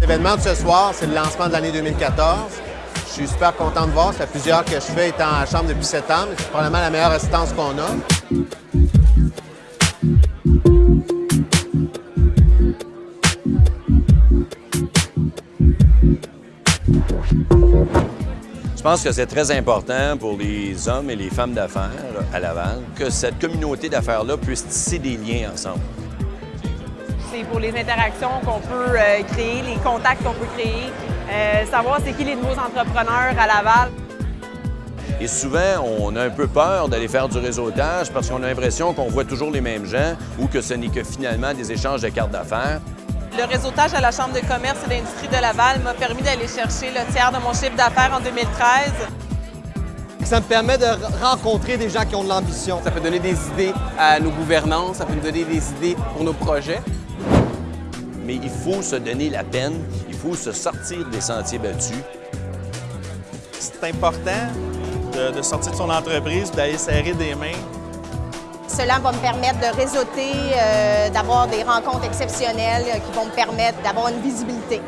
L'événement de ce soir, c'est le lancement de l'année 2014. Je suis super content de voir. Ça fait plusieurs que je fais étant à la Chambre depuis sept ans. C'est probablement la meilleure assistance qu'on a. pense que c'est très important pour les hommes et les femmes d'affaires à Laval que cette communauté d'affaires-là puisse tisser des liens ensemble. C'est pour les interactions qu'on peut euh, créer, les contacts qu'on peut créer, euh, savoir c'est qui les nouveaux entrepreneurs à Laval. Et souvent, on a un peu peur d'aller faire du réseautage parce qu'on a l'impression qu'on voit toujours les mêmes gens ou que ce n'est que finalement des échanges de cartes d'affaires. Le réseautage à la Chambre de commerce et d'industrie de Laval m'a permis d'aller chercher le tiers de mon chiffre d'affaires en 2013. Ça me permet de rencontrer des gens qui ont de l'ambition. Ça peut donner des idées à nos gouvernants, ça peut nous donner des idées pour nos projets. Mais il faut se donner la peine, il faut se sortir des sentiers battus. C'est important de, de sortir de son entreprise, d'aller serrer des mains. Cela va me permettre de réseauter, euh, d'avoir des rencontres exceptionnelles euh, qui vont me permettre d'avoir une visibilité.